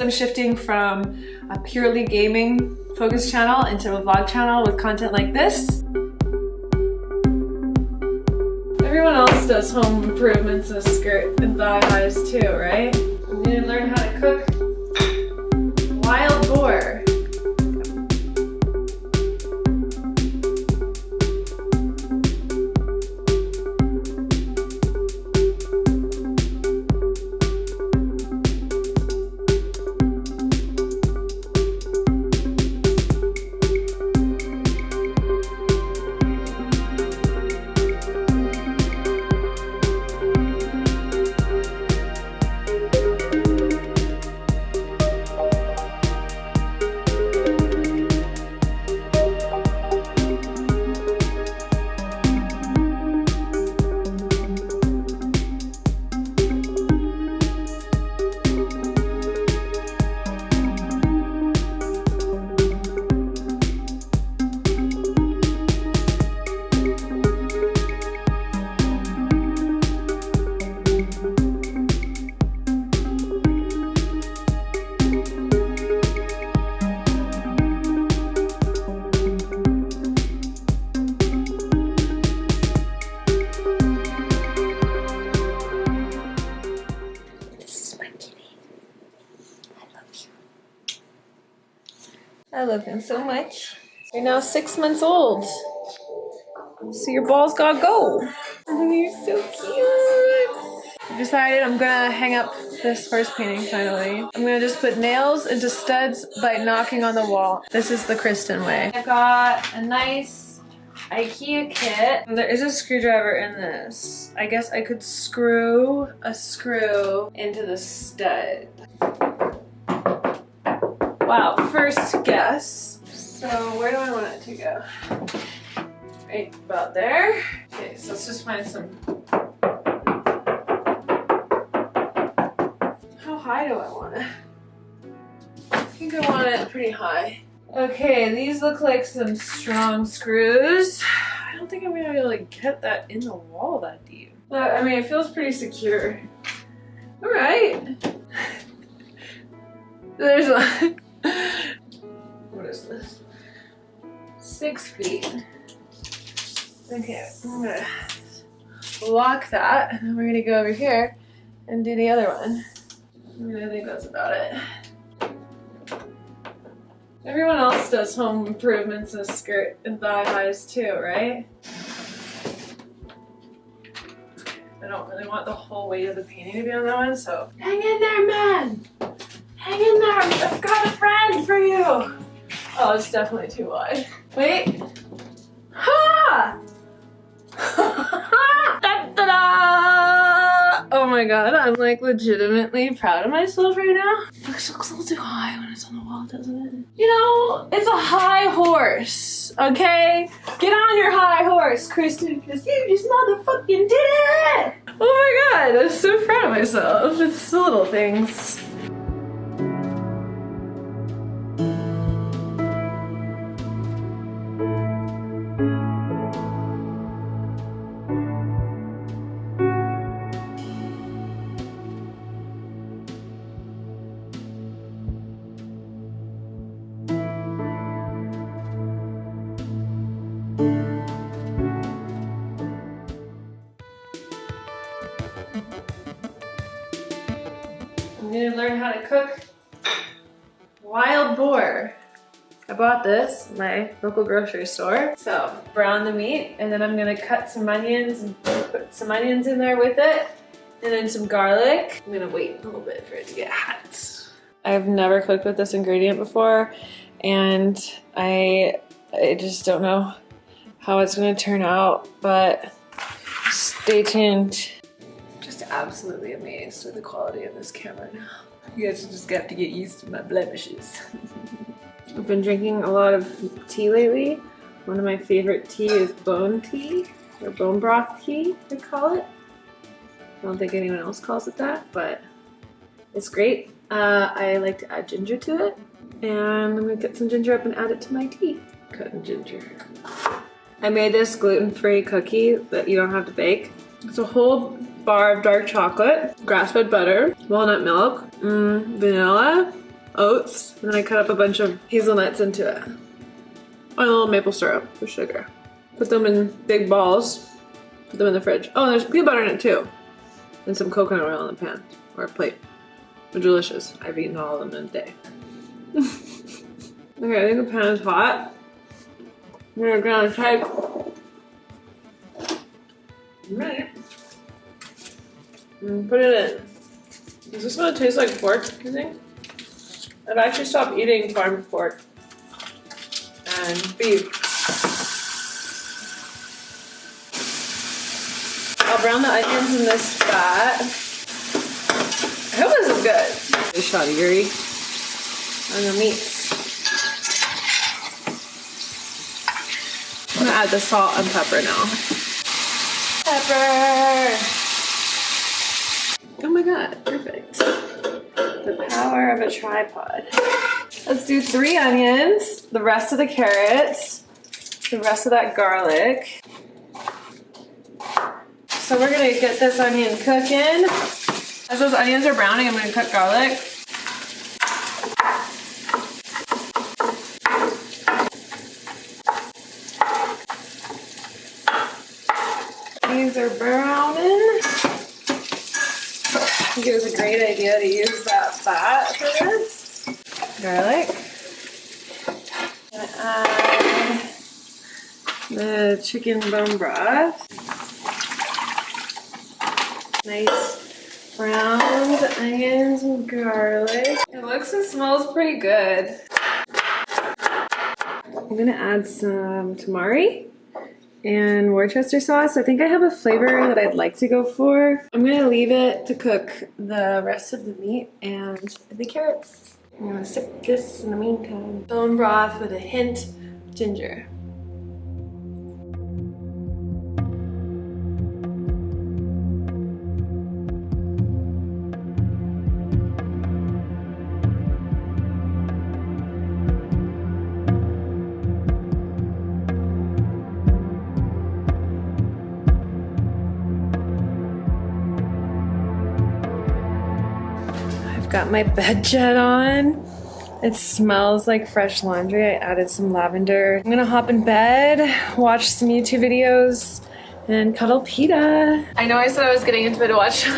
I'm shifting from a purely gaming focused channel into a vlog channel with content like this. Everyone else does home improvements and skirt and thigh highs too, right? You need to learn how to cook wild boar. Love him so much. You're now six months old. So your balls gotta go. Oh, you're so cute. I decided I'm gonna hang up this horse painting finally. I'm gonna just put nails into studs by knocking on the wall. This is the Kristen way. I got a nice Ikea kit. There is a screwdriver in this. I guess I could screw a screw into the stud. Wow, first guess. So where do I want it to go? Right about there. Okay, so let's just find some. How high do I want it? I think I want it pretty high. Okay, these look like some strong screws. I don't think I'm gonna be able to get that in the wall that deep. But I mean, it feels pretty secure. All right. There's a what is this? Six feet. Okay, I'm gonna lock that and then we're gonna go over here and do the other one. I think that's about it. Everyone else does home improvements and skirt and thigh highs too, right? I don't really want the whole weight of the painting to be on that one, so hang in there, man! Hang in there, I've got a friend for you! Oh, it's definitely too wide. Wait. Ha! Oh my god, I'm like legitimately proud of myself right now. Looks, looks a little too high when it's on the wall, doesn't it? You know, it's a high horse, okay? Get on your high horse, Kristen, because you just motherfucking did it! Oh my god, I'm so proud of myself. It's the little things. Cook wild boar. I bought this my local grocery store. So brown the meat and then I'm gonna cut some onions and put some onions in there with it and then some garlic. I'm gonna wait a little bit for it to get hot. I've never cooked with this ingredient before and I, I just don't know how it's gonna turn out, but stay tuned Just absolutely amazed with the quality of this camera now. You guys just have to get used to my blemishes. I've been drinking a lot of tea lately. One of my favorite tea is bone tea, or bone broth tea, they call it. I don't think anyone else calls it that, but it's great. Uh, I like to add ginger to it, and I'm gonna get some ginger up and add it to my tea. Cutting ginger. I made this gluten-free cookie that you don't have to bake. It's a whole bar of dark chocolate, grass-fed butter, walnut milk, mm, vanilla, oats, and then I cut up a bunch of hazelnuts into it. Oh, and a little maple syrup for sugar. Put them in big balls, put them in the fridge. Oh, and there's peanut butter in it too. And some coconut oil in the pan, or a plate. They're delicious. I've eaten all of them in a day. okay, I think the pan is hot. We're gonna Right. And put it in. Is this gonna taste like pork, you think? I've actually stopped eating farm pork and beef. I'll brown the onions in this fat. I hope this is good. A shot of Yuri on the meats. I'm gonna add the salt and pepper now. Pepper! God, perfect. The power of a tripod. Let's do three onions, the rest of the carrots, the rest of that garlic. So we're gonna get this onion cooking. As those onions are browning, I'm gonna cut garlic. These are browning. I think it was a great idea to use that fat for this. Garlic. Gonna add the chicken bone broth. Nice browned onions and garlic. It looks and smells pretty good. I'm gonna add some tamari and Worcester sauce. I think I have a flavor that I'd like to go for. I'm gonna leave it to cook the rest of the meat and the carrots. I'm gonna sip this in the meantime. Bone broth with a hint of ginger. Got my BedJet on. It smells like fresh laundry. I added some lavender. I'm gonna hop in bed, watch some YouTube videos, and cuddle PETA. I know I said I was getting into bed to watch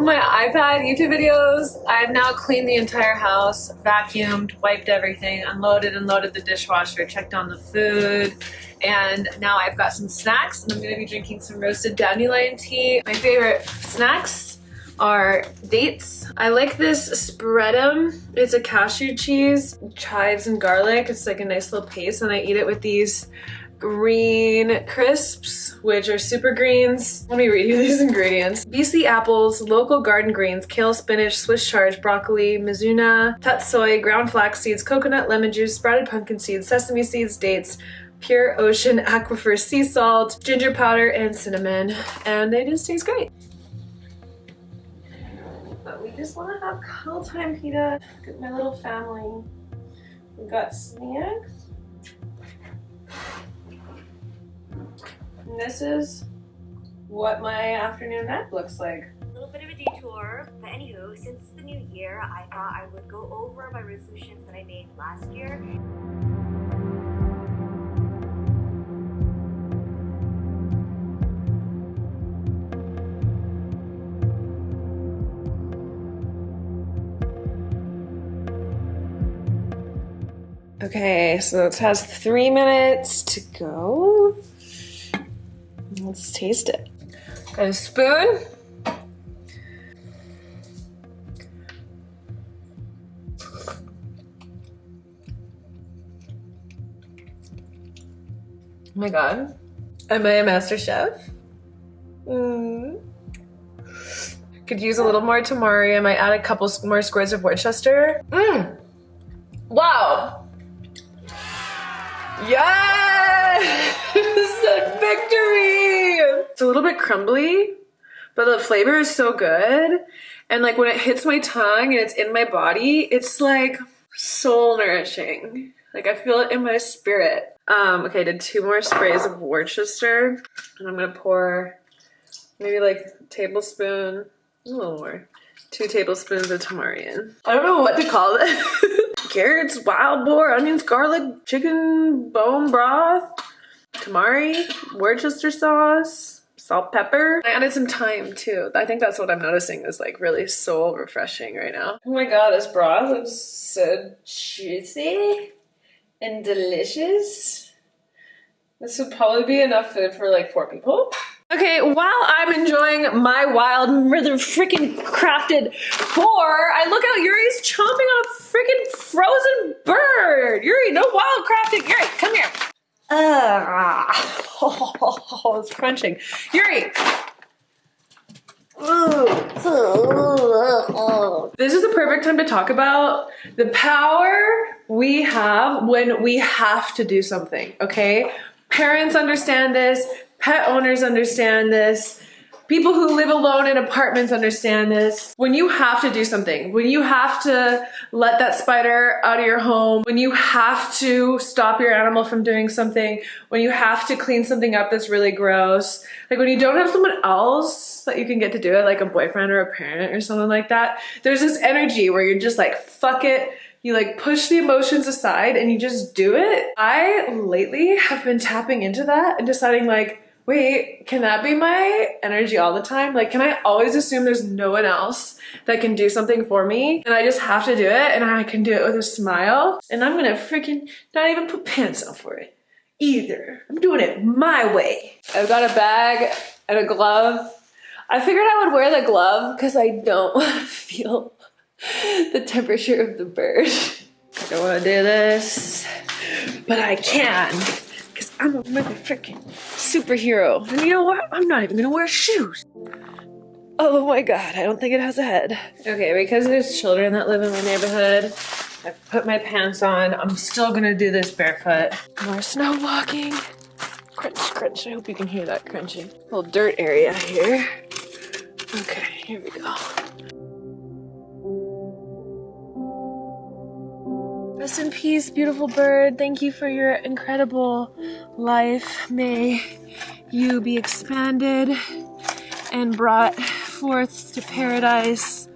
my iPad YouTube videos. I've now cleaned the entire house, vacuumed, wiped everything, unloaded and loaded the dishwasher, checked on the food, and now I've got some snacks and I'm gonna be drinking some roasted dandelion tea. My favorite snacks are dates. I like this spreadum. It's a cashew cheese, chives and garlic. It's like a nice little paste and I eat it with these green crisps, which are super greens. Let me read you these ingredients. BC apples, local garden greens, kale, spinach, Swiss chard, broccoli, mizuna, tatsoi, ground flax seeds, coconut, lemon juice, sprouted pumpkin seeds, sesame seeds, dates, pure ocean aquifer sea salt, ginger powder, and cinnamon. And they just taste great. But we just want to have cuddle time, PETA. With my little family. We got snacks. And this is what my afternoon nap looks like. A little bit of a detour, but anywho, since the new year, I thought I would go over my resolutions that I made last year. Okay, so it has three minutes to go. Let's taste it. Got a spoon. Oh my god. Am I a master chef? Mm. Could use a little more tamari. I might add a couple more squares of Worcester. Mmm. Victory! It's a little bit crumbly, but the flavor is so good. And like when it hits my tongue and it's in my body, it's like soul nourishing. Like I feel it in my spirit. Um, okay, I did two more sprays of Worcester. And I'm gonna pour maybe like a tablespoon, a little more, two tablespoons of tamarind. I don't know what to call it. Carrots, wild boar, onions, garlic, chicken bone broth, tamari, Worcester sauce, salt, pepper. I added some thyme too. I think that's what I'm noticing is like really soul refreshing right now. Oh my god, this broth looks so juicy and delicious. This would probably be enough food for like four people. Okay, while I'm enjoying my wild, mother freaking crafted boar, I look out Yuri's chomping on a freaking frozen bird. Yuri, no wild crafting. Yuri, come here. Oh, it's crunching. Yuri. This is the perfect time to talk about the power we have when we have to do something, okay? Parents understand this, Pet owners understand this. People who live alone in apartments understand this. When you have to do something, when you have to let that spider out of your home, when you have to stop your animal from doing something, when you have to clean something up that's really gross, like when you don't have someone else that you can get to do it, like a boyfriend or a parent or something like that, there's this energy where you're just like, fuck it, you like push the emotions aside and you just do it. I lately have been tapping into that and deciding like, wait, can that be my energy all the time? Like, can I always assume there's no one else that can do something for me and I just have to do it and I can do it with a smile? And I'm gonna freaking not even put pants on for it either. I'm doing it my way. I've got a bag and a glove. I figured I would wear the glove because I don't want to feel the temperature of the bird. I don't want to do this, but I can. Because I'm a motherfucking superhero. And you know what? I'm not even gonna wear shoes. Oh my god, I don't think it has a head. Okay, because there's children that live in my neighborhood, I put my pants on. I'm still gonna do this barefoot. More snow walking. Crunch, crunch. I hope you can hear that crunching. Little dirt area here. Okay, here we go. Rest in peace, beautiful bird. Thank you for your incredible life. May you be expanded and brought forth to paradise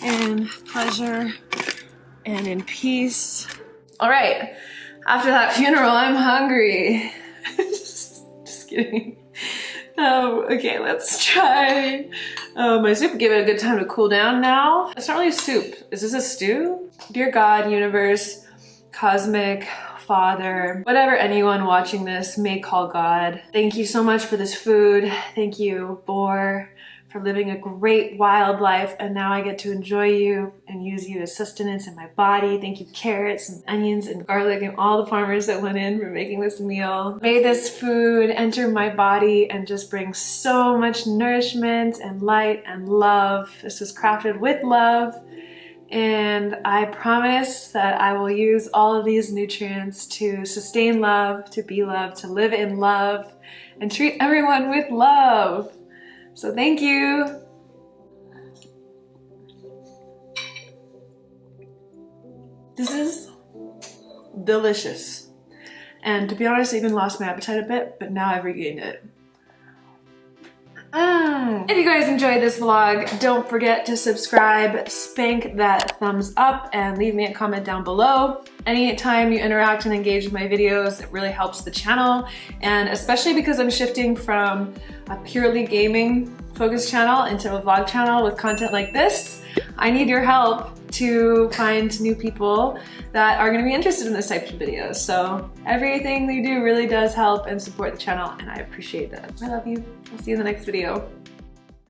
and pleasure and in peace. All right, after that funeral, I'm hungry. just, just, kidding. Um, okay, let's try uh, my soup. Give it a good time to cool down now. It's not really soup. Is this a stew? Dear God, universe, cosmic, father, whatever anyone watching this may call God, thank you so much for this food. Thank you, boar, for living a great wild life and now I get to enjoy you and use you as sustenance in my body. Thank you carrots and onions and garlic and all the farmers that went in for making this meal. May this food enter my body and just bring so much nourishment and light and love. This was crafted with love and I promise that I will use all of these nutrients to sustain love, to be love, to live in love, and treat everyone with love. So thank you. This is delicious. And to be honest, I even lost my appetite a bit, but now I've regained it. Mm. If you guys enjoyed this vlog, don't forget to subscribe, spank that thumbs up, and leave me a comment down below. Anytime you interact and engage with my videos, it really helps the channel. And especially because I'm shifting from a purely gaming focused channel into a vlog channel with content like this, I need your help to find new people that are going to be interested in this type of videos. So everything you do really does help and support the channel and I appreciate that. I love you. I'll see you in the next video.